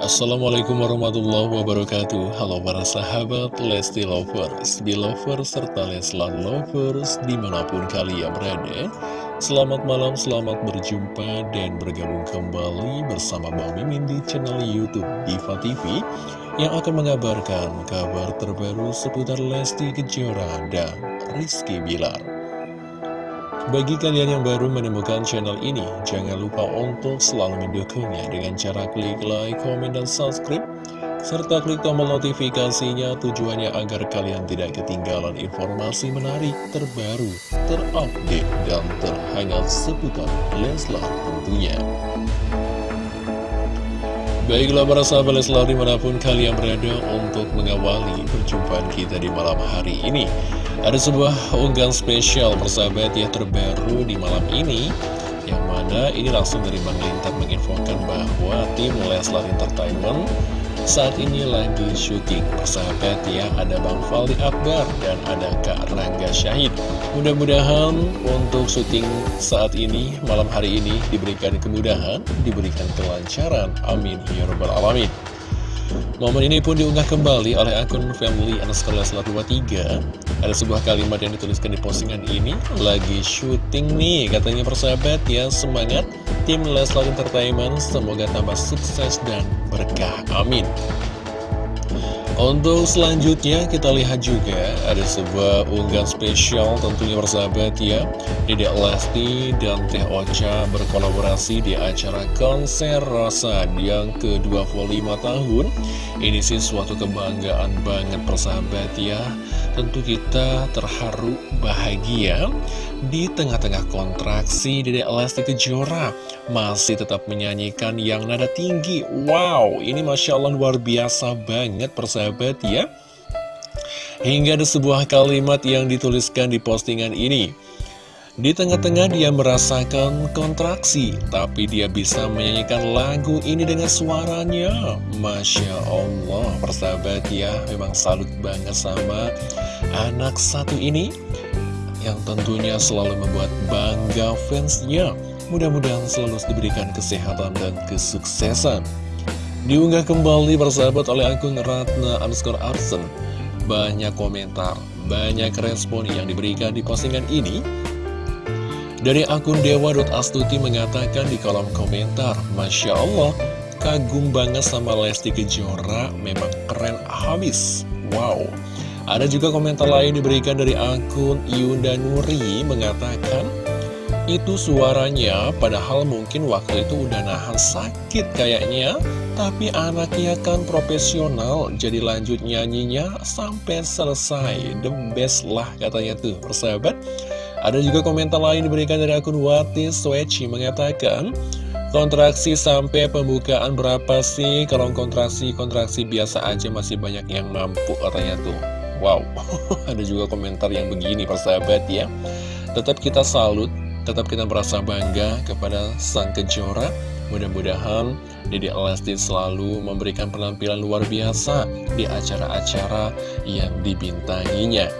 Assalamualaikum warahmatullahi wabarakatuh. Halo para sahabat Lesti Lovers, Belovers, serta Leslar Lovers di mana pun kalian berada. Selamat malam, selamat berjumpa dan bergabung kembali bersama Bang Mimin di channel Youtube Diva TV Yang akan mengabarkan kabar terbaru seputar Lesti Kejora dan Rizky Bilar bagi kalian yang baru menemukan channel ini, jangan lupa untuk selalu mendukungnya dengan cara klik like, komen, dan subscribe, serta klik tombol notifikasinya tujuannya agar kalian tidak ketinggalan informasi menarik, terbaru, terupdate, dan terhangat seputar Leslar tentunya. Baiklah para sahabat Leslar di mana pun kalian berada untuk mengawali perjumpaan kita di malam hari ini ada sebuah unggahan spesial persahabat yang terbaru di malam ini Yang mana ini langsung dari Bang Lintar menginfokan bahwa tim Leslar Entertainment saat ini lagi syuting. Persahabat ya Ada Bang Faldi Akbar dan ada Kak Rangga Syahid. Mudah-mudahan untuk syuting saat ini, malam hari ini diberikan kemudahan, diberikan kelancaran. Amin. Ya Rabbal Alamin Momen ini pun diunggah kembali oleh akun family underscore leslar 23 Ada sebuah kalimat yang dituliskan di postingan ini Lagi syuting nih katanya persahabat ya. Semangat Tim Leslar Entertainment semoga tambah sukses dan berkah. Amin untuk selanjutnya kita lihat juga ada sebuah unggahan spesial tentunya bersahabat ya. Dedek Lesti dan Teh Ocha berkolaborasi di acara konser Rasa yang ke-25 tahun. Ini sih suatu kebanggaan banget persahabat ya. Tentu kita terharu bahagia di tengah-tengah kontraksi Dedek Lesti Kejora masih tetap menyanyikan yang nada tinggi. Wow, ini Masya Allah luar biasa banget persahabat ya. Hingga ada sebuah kalimat yang dituliskan di postingan ini. Di tengah-tengah dia merasakan kontraksi, tapi dia bisa menyanyikan lagu ini dengan suaranya. Masya Allah, persahabat ya, memang salut banget sama anak satu ini yang tentunya selalu membuat bangga fansnya. Mudah-mudahan selalu diberikan kesehatan dan kesuksesan. Diunggah kembali bersahabat oleh akun Ratna underscore Arsen. Banyak komentar, banyak respon yang diberikan di postingan ini. Dari akun dewa.astuti mengatakan di kolom komentar, Masya Allah, kagum banget sama Lesti Kejora, memang keren habis. Wow. Ada juga komentar lain diberikan dari akun Yunda Nuri mengatakan itu suaranya padahal mungkin waktu itu udah nahan sakit kayaknya. Tapi anaknya kan profesional jadi lanjut nyanyinya sampai selesai. The best lah katanya tuh persahabat. Ada juga komentar lain diberikan dari akun Wati Sweci mengatakan Kontraksi sampai pembukaan berapa sih? Kalau kontraksi, kontraksi biasa aja masih banyak yang mampu katanya tuh. Wow, ada juga komentar yang begini persahabat ya. Tetap kita salut, tetap kita merasa bangga kepada sang kejora Mudah-mudahan Dede Lesti selalu memberikan penampilan luar biasa di acara-acara yang dibintanginya.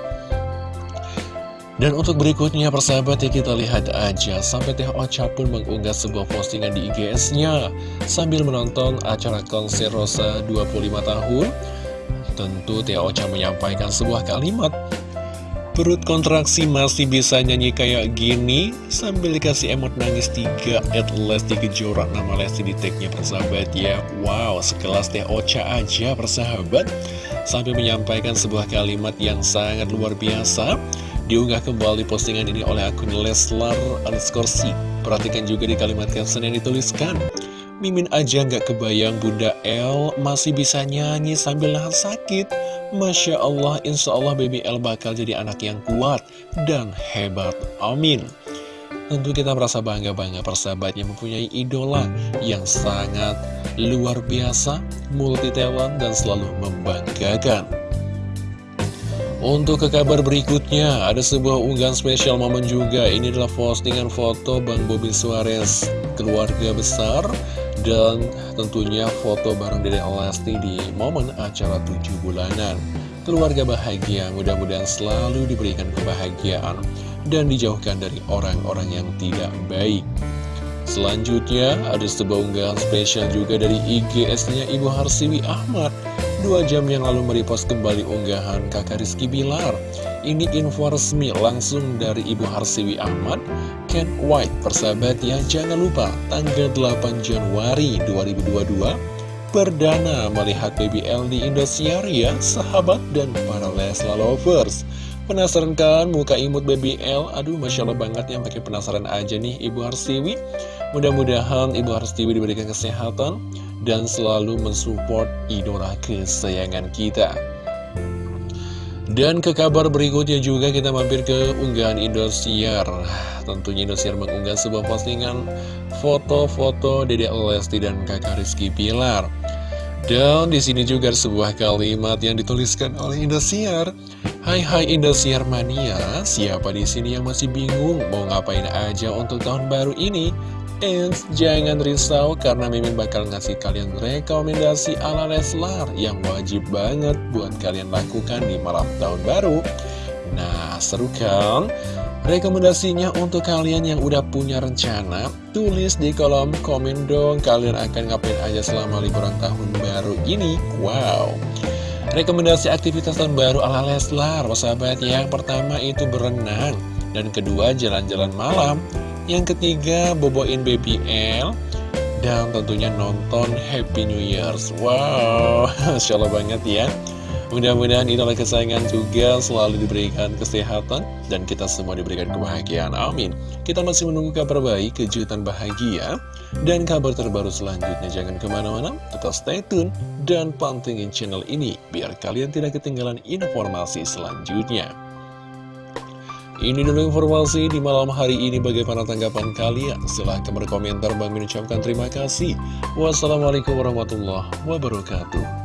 Dan untuk berikutnya persahabat ya kita lihat aja. Sampai Teh Ocha pun mengunggah sebuah postingan di IGS-nya Sambil menonton acara konser Rosa 25 tahun Tentu Tia Ocha menyampaikan sebuah kalimat Perut kontraksi masih bisa nyanyi kayak gini Sambil dikasih emot nangis tiga At Lesti Kejora Nama Lesti di tagnya persahabat ya. Wow sekelas Tia Ocha aja persahabat. Sambil menyampaikan sebuah kalimat yang sangat luar biasa Diunggah kembali postingan ini oleh akun Leslar underscore Perhatikan juga di kalimat caption yang dituliskan Mimin aja nggak kebayang Bunda El masih bisa nyanyi sambil nahan sakit. Masya Allah, insya Allah Baby El bakal jadi anak yang kuat dan hebat. Amin. Tentu kita merasa bangga-bangga persahabat yang mempunyai idola yang sangat luar biasa, multi talent, dan selalu membanggakan. Untuk ke kabar berikutnya, ada sebuah unggahan spesial momen juga. Ini adalah postingan foto Bang Bobi Suarez, keluarga besar, dan tentunya foto bareng Dede Lesti di momen acara 7 bulanan. Keluarga bahagia, mudah-mudahan selalu diberikan kebahagiaan Dan dijauhkan dari orang-orang yang tidak baik. Selanjutnya ada sebuah unggahan spesial juga dari IGS-nya Ibu Harsiwi Ahmad Dua jam yang lalu merepost kembali unggahan kakak Rizky Bilar. Ini info resmi langsung dari Ibu Harsiwi Ahmad Ken White persahabat ya Jangan lupa tanggal 8 Januari 2022 Perdana melihat BBL di Indosiar ya sahabat dan para Lesla lovers. Penasaran kan muka imut BBL? Aduh Masya Allah banget ya pakai penasaran aja nih Ibu Harsiwi. Mudah-mudahan Ibu Harsiwi diberikan kesehatan dan selalu mensupport idola kesayangan kita. Dan ke kabar berikutnya juga kita mampir ke unggahan Indosiar. Tentunya Indosiar mengunggah sebuah postingan foto-foto Dede Lesti dan kakak Rizky Pilar. Dan di sini juga sebuah kalimat yang dituliskan oleh Indosiar. Hai hai Indosiar mania, siapa di sini yang masih bingung mau ngapain aja untuk tahun baru ini? Eits, jangan risau karena Mimin bakal ngasih kalian rekomendasi ala Leslar yang wajib banget buat kalian lakukan di malam tahun baru. Nah, seru kan? Rekomendasinya untuk kalian yang udah punya rencana, tulis di kolom komen dong kalian akan ngapain aja selama liburan tahun baru ini. Wow! Rekomendasi aktivitas tahun baru ala Leslar, sahabat yang pertama itu berenang, dan kedua jalan-jalan malam. Yang ketiga, boboin BBL Dan tentunya nonton Happy New Year's Wow, Masya Allah banget ya Mudah-mudahan idola kesayangan juga selalu diberikan kesehatan Dan kita semua diberikan kebahagiaan, amin Kita masih menunggu kabar baik, kejutan bahagia Dan kabar terbaru selanjutnya Jangan ke mana-mana, tetap stay tune Dan pantengin channel ini Biar kalian tidak ketinggalan informasi selanjutnya ini dulu informasi di malam hari ini bagaimana tanggapan kalian? Silahkan berkomentar, Bang mengucapkan terima kasih. Wassalamualaikum warahmatullahi wabarakatuh.